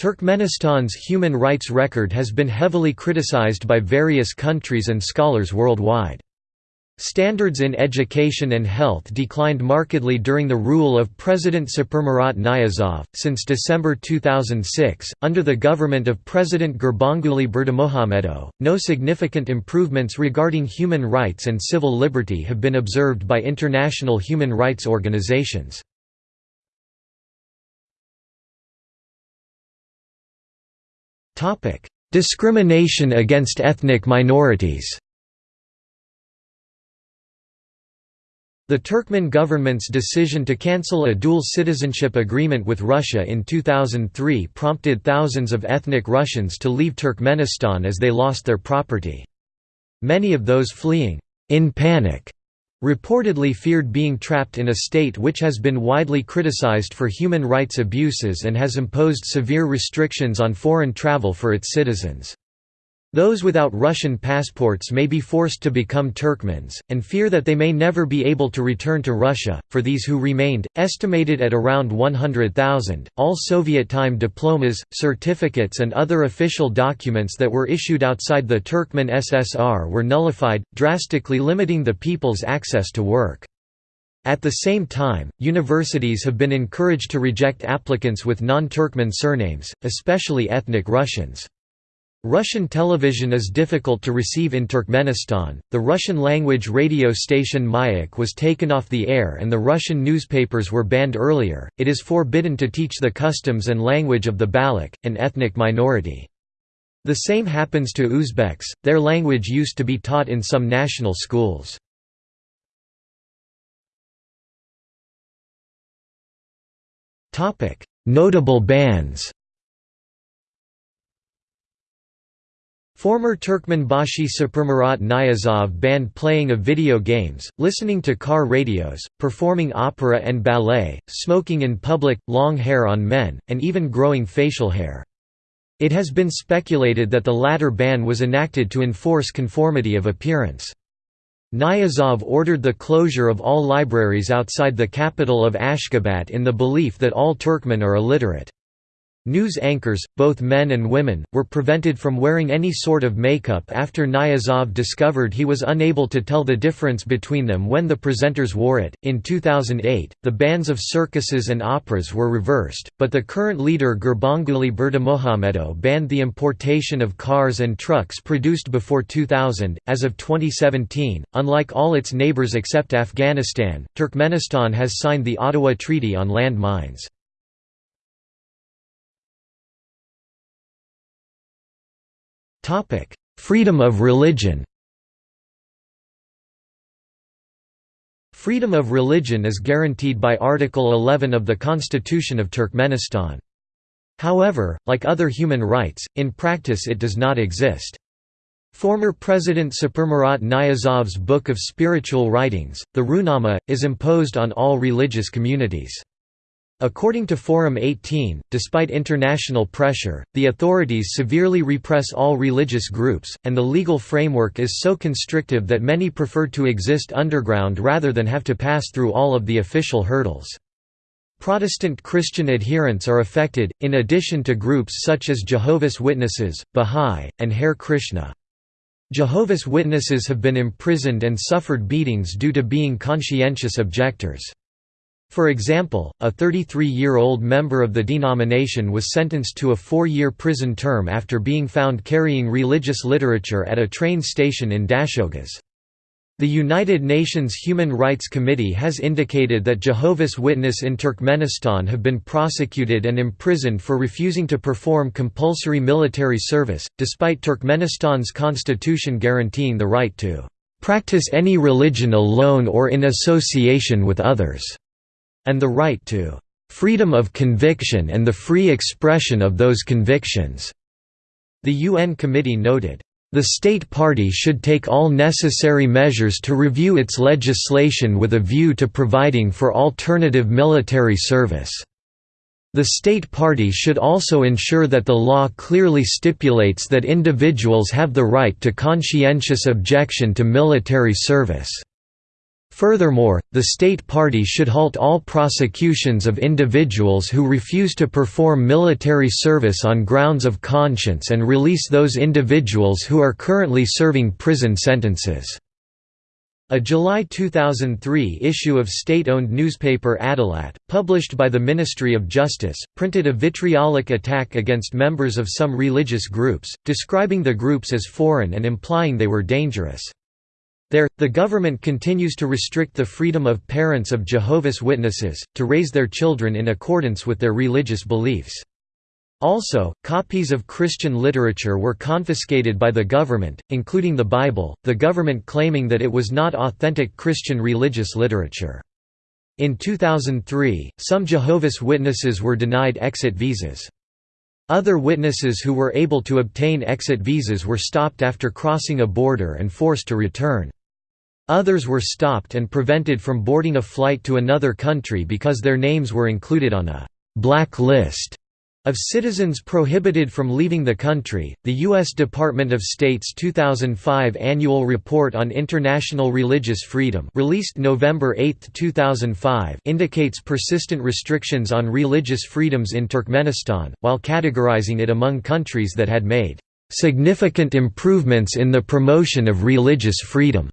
Turkmenistan's human rights record has been heavily criticized by various countries and scholars worldwide. Standards in education and health declined markedly during the rule of President Saparmurat Niyazov. Since December 2006, under the government of President Gurbanguly Berdimuhamedow, no significant improvements regarding human rights and civil liberty have been observed by international human rights organizations. Discrimination against ethnic minorities The Turkmen government's decision to cancel a dual citizenship agreement with Russia in 2003 prompted thousands of ethnic Russians to leave Turkmenistan as they lost their property. Many of those fleeing, in panic, reportedly feared being trapped in a state which has been widely criticized for human rights abuses and has imposed severe restrictions on foreign travel for its citizens. Those without Russian passports may be forced to become Turkmens, and fear that they may never be able to return to Russia. For these who remained, estimated at around 100,000, all Soviet time diplomas, certificates, and other official documents that were issued outside the Turkmen SSR were nullified, drastically limiting the people's access to work. At the same time, universities have been encouraged to reject applicants with non Turkmen surnames, especially ethnic Russians. Russian television is difficult to receive in Turkmenistan. The Russian language radio station Mayak was taken off the air and the Russian newspapers were banned earlier. It is forbidden to teach the customs and language of the Baloch, an ethnic minority. The same happens to Uzbeks, their language used to be taught in some national schools. Notable bans Former Turkmenbashi Saparmurat Niyazov banned playing of video games, listening to car radios, performing opera and ballet, smoking in public, long hair on men, and even growing facial hair. It has been speculated that the latter ban was enacted to enforce conformity of appearance. Niyazov ordered the closure of all libraries outside the capital of Ashgabat in the belief that all Turkmen are illiterate. News anchors, both men and women, were prevented from wearing any sort of makeup after Niyazov discovered he was unable to tell the difference between them when the presenters wore it. In 2008, the bans of circuses and operas were reversed, but the current leader Gurbanguly Berdimuhamedow banned the importation of cars and trucks produced before 2000. As of 2017, unlike all its neighbors except Afghanistan, Turkmenistan has signed the Ottawa Treaty on Land Mines. Freedom of religion Freedom of religion is guaranteed by Article 11 of the Constitution of Turkmenistan. However, like other human rights, in practice it does not exist. Former President Saparmurat Niyazov's Book of Spiritual Writings, the Ruhnama, is imposed on all religious communities. According to Forum 18, despite international pressure, the authorities severely repress all religious groups, and the legal framework is so constrictive that many prefer to exist underground rather than have to pass through all of the official hurdles. Protestant Christian adherents are affected, in addition to groups such as Jehovah's Witnesses, Bahá'í, and Hare Krishna. Jehovah's Witnesses have been imprisoned and suffered beatings due to being conscientious objectors. For example, a 33-year-old member of the denomination was sentenced to a four-year prison term after being found carrying religious literature at a train station in Dashoguz. The United Nations Human Rights Committee has indicated that Jehovah's Witness in Turkmenistan have been prosecuted and imprisoned for refusing to perform compulsory military service, despite Turkmenistan's constitution guaranteeing the right to "...practice any religion alone or in association with others." And the right to freedom of conviction and the free expression of those convictions." The UN committee noted, "...the state party should take all necessary measures to review its legislation with a view to providing for alternative military service." The state party should also ensure that the law clearly stipulates that individuals have the right to conscientious objection to military service. Furthermore, the state party should halt all prosecutions of individuals who refuse to perform military service on grounds of conscience and release those individuals who are currently serving prison sentences." A July 2003 issue of state-owned newspaper Adalat, published by the Ministry of Justice, printed a vitriolic attack against members of some religious groups, describing the groups as foreign and implying they were dangerous. There, the government continues to restrict the freedom of parents of Jehovah's Witnesses, to raise their children in accordance with their religious beliefs. Also, copies of Christian literature were confiscated by the government, including the Bible, the government claiming that it was not authentic Christian religious literature. In 2003, some Jehovah's Witnesses were denied exit visas. Other witnesses who were able to obtain exit visas were stopped after crossing a border and forced to return. Others were stopped and prevented from boarding a flight to another country because their names were included on a «black list» of citizens prohibited from leaving the country. The U.S. Department of State's 2005 Annual Report on International Religious Freedom, released November 8, 2005, indicates persistent restrictions on religious freedoms in Turkmenistan, while categorizing it among countries that had made significant improvements in the promotion of religious freedom.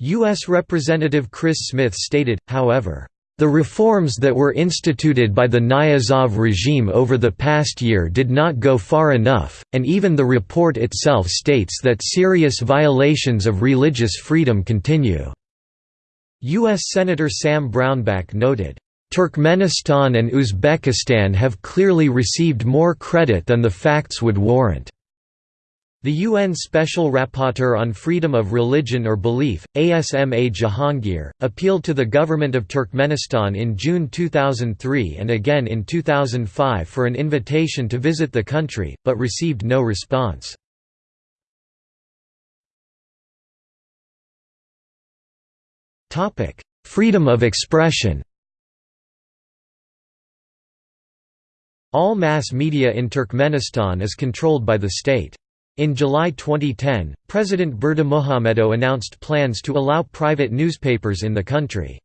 U.S. Representative Chris Smith stated, however, the reforms that were instituted by the Niyazov regime over the past year did not go far enough, and even the report itself states that serious violations of religious freedom continue." U.S. Senator Sam Brownback noted, "...Turkmenistan and Uzbekistan have clearly received more credit than the facts would warrant." The UN Special Rapporteur on Freedom of Religion or Belief, Asma Jahangir, appealed to the government of Turkmenistan in June 2003 and again in 2005 for an invitation to visit the country, but received no response. Freedom of expression All mass media in Turkmenistan is controlled by the state. In July 2010, President Berdimuhamedow announced plans to allow private newspapers in the country.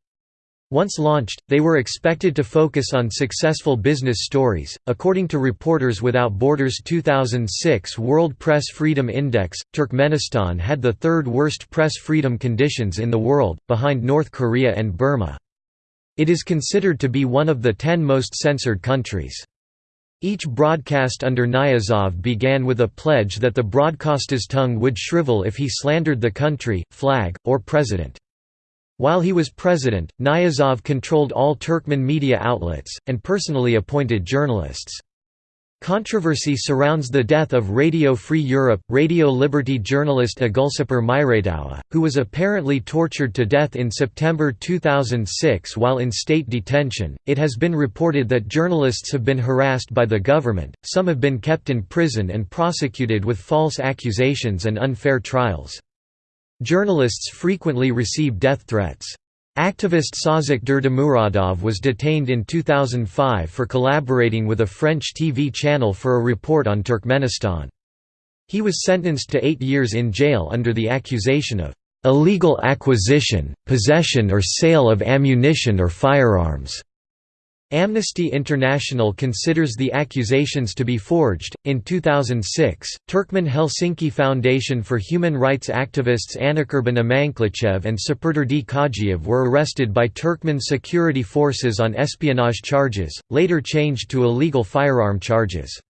Once launched, they were expected to focus on successful business stories. According to Reporters Without Borders 2006 World Press Freedom Index, Turkmenistan had the third worst press freedom conditions in the world, behind North Korea and Burma. It is considered to be one of the ten most censored countries. Each broadcast under Niyazov began with a pledge that the broadcaster's tongue would shrivel if he slandered the country, flag, or president. While he was president, Niyazov controlled all Turkmen media outlets, and personally appointed journalists. Controversy surrounds the death of Radio Free Europe, Radio Liberty journalist Ogulsapar Muradova, who was apparently tortured to death in September 2006 while in state detention. It has been reported that journalists have been harassed by the government, some have been kept in prison and prosecuted with false accusations and unfair trials. Journalists frequently receive death threats. Activist Sazik Durdemuradov was detained in 2005 for collaborating with a French TV channel for a report on Turkmenistan. He was sentenced to eight years in jail under the accusation of illegal acquisition, possession or sale of ammunition or firearms. Amnesty International considers the accusations to be forged. In 2006, Turkmen Helsinki Foundation for Human Rights activists Anakurban Amanklichev and Sapurderdi Kajiev were arrested by Turkmen security forces on espionage charges, later changed to illegal firearm charges.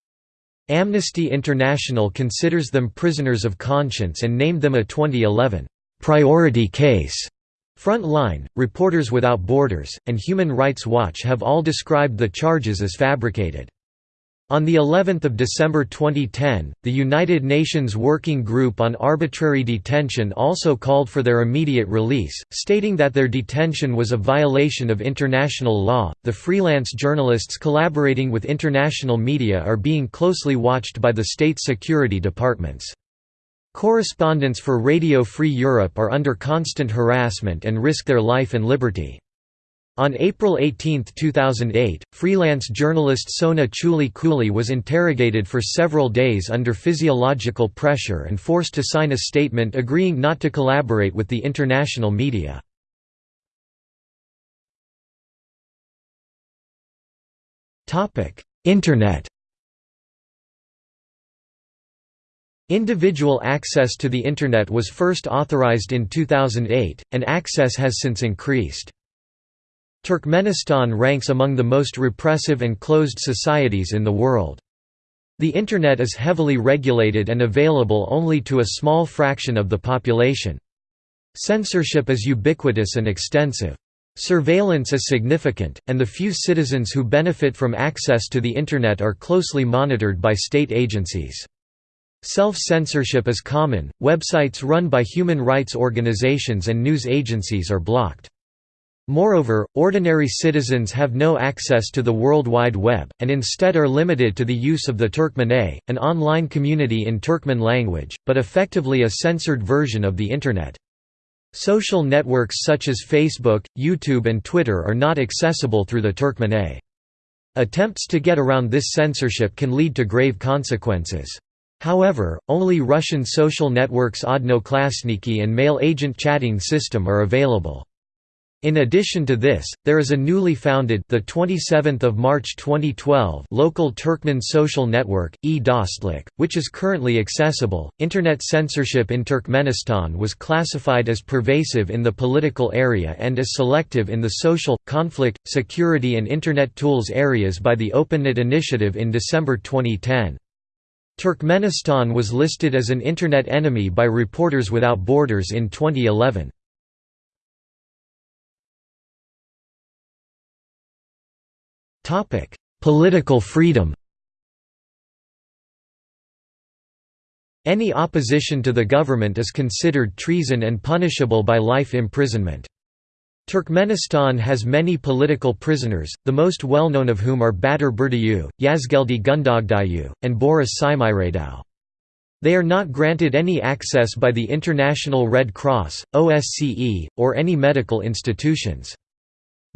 Amnesty International considers them prisoners of conscience and named them a 2011 priority case. Front Line, Reporters Without Borders, and Human Rights Watch have all described the charges as fabricated. On the 11th of December 2010, the United Nations Working Group on Arbitrary Detention also called for their immediate release, stating that their detention was a violation of international law. The freelance journalists collaborating with international media are being closely watched by the state security departments. Correspondents for Radio Free Europe are under constant harassment and risk their life and liberty. On April 18, 2008, freelance journalist Sona Chuli Kuli was interrogated for several days under physiological pressure and forced to sign a statement agreeing not to collaborate with the international media. Internet Individual access to the Internet was first authorized in 2008, and access has since increased. Turkmenistan ranks among the most repressive and closed societies in the world. The Internet is heavily regulated and available only to a small fraction of the population. Censorship is ubiquitous and extensive. Surveillance is significant, and the few citizens who benefit from access to the Internet are closely monitored by state agencies. Self-censorship is common, websites run by human rights organizations and news agencies are blocked. Moreover, ordinary citizens have no access to the World Wide Web, and instead are limited to the use of the Turkmenet, an online community in Turkmen language, but effectively a censored version of the Internet. Social networks such as Facebook, YouTube and Twitter are not accessible through the Turkmenet. Attempts to get around this censorship can lead to grave consequences. However, only Russian social networks Odnoklassniki and mail agent chatting system are available. In addition to this, there is a newly founded the 27th of March 2012 local Turkmen social network e-Dostlik, which is currently accessible. Internet censorship in Turkmenistan was classified as pervasive in the political area and as selective in the social, conflict, security and internet tools areas by the OpenNet initiative in December 2010. Turkmenistan was listed as an internet enemy by Reporters Without Borders in 2011. Topic: Political freedom. Any opposition to the government is considered treason and punishable by life imprisonment. Turkmenistan has many political prisoners, the most well-known of whom are Batyr Berdiev, Yazgeldi Gundogdiev, and Boris Shikhmuradov. They are not granted any access by the International Red Cross, OSCE, or any medical institutions.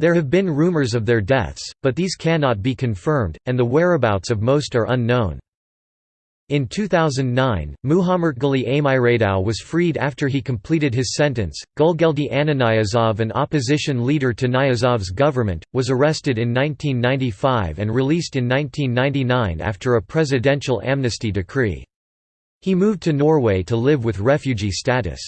There have been rumors of their deaths, but these cannot be confirmed, and the whereabouts of most are unknown. In 2009, Mukhametkuli Aymuradov was freed after he completed his sentence. Gulgeldi Annaniyazov, an opposition leader to Niyazov's government, was arrested in 1995 and released in 1999 after a presidential amnesty decree. He moved to Norway to live with refugee status.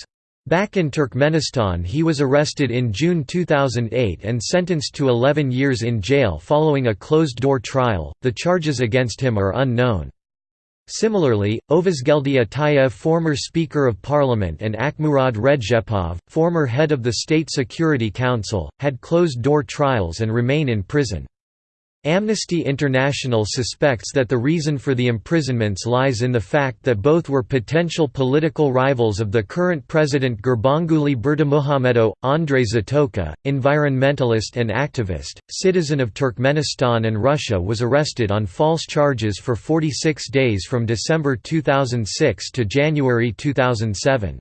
Back in Turkmenistan he was arrested in June 2008 and sentenced to 11 years in jail following a closed-door trial, the charges against him are unknown. Similarly, Ovazgeldi Atayev former Speaker of Parliament and Akhmurad Redzhepov, former head of the State Security Council, had closed-door trials and remain in prison. Amnesty International suspects that the reason for the imprisonments lies in the fact that both were potential political rivals of the current president Gurbanguly Berdimuhamedow. Andrei Zatoka, environmentalist and activist, citizen of Turkmenistan and Russia was arrested on false charges for 46 days from December 2006 to January 2007.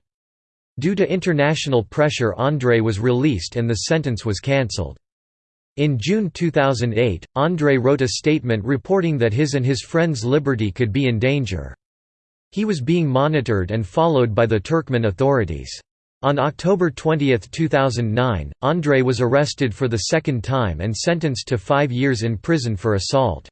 Due to international pressure Andrei was released and the sentence was cancelled. In June 2008, Andrei wrote a statement reporting that his and his friends' liberty could be in danger. He was being monitored and followed by the Turkmen authorities. On October 20, 2009, Andrei was arrested for the second time and sentenced to five years in prison for assault.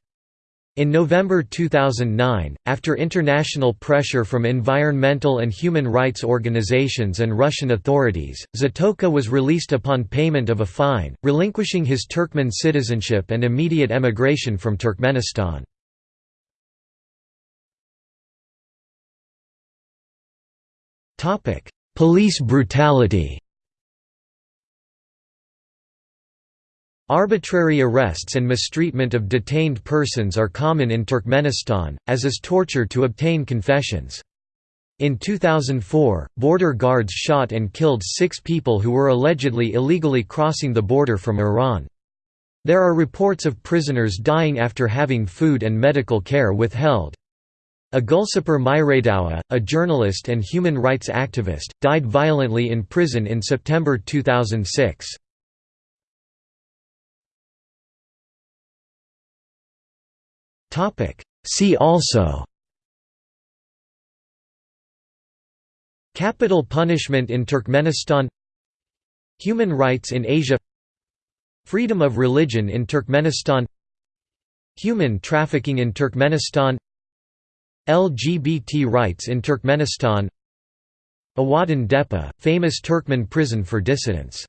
In November 2009, after international pressure from environmental and human rights organizations and Russian authorities, Zatoka was released upon payment of a fine, relinquishing his Turkmen citizenship and immediate emigration from Turkmenistan. Police brutality Arbitrary arrests and mistreatment of detained persons are common in Turkmenistan, as is torture to obtain confessions. In 2004, border guards shot and killed six people who were allegedly illegally crossing the border from Iran. There are reports of prisoners dying after having food and medical care withheld. Ogulsapar Muradova, a journalist and human rights activist, died violently in prison in September 2006. Topic. See also. Capital punishment in Turkmenistan. Human rights in Asia. Freedom of religion in Turkmenistan. Human trafficking in Turkmenistan. LGBT rights in Turkmenistan. Ovadan Depe, famous Turkmen prison for dissidents